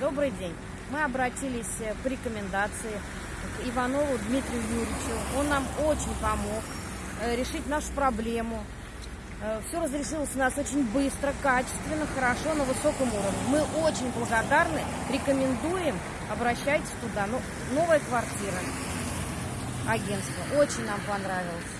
Добрый день. Мы обратились э, по рекомендации к Иванову Дмитрию Юрьевичу. Он нам очень помог э, решить нашу проблему. Э, Все разрешилось у нас очень быстро, качественно, хорошо, на высоком уровне. Мы очень благодарны, рекомендуем, обращайтесь туда. Ну, новая квартира, агентство, очень нам понравилось.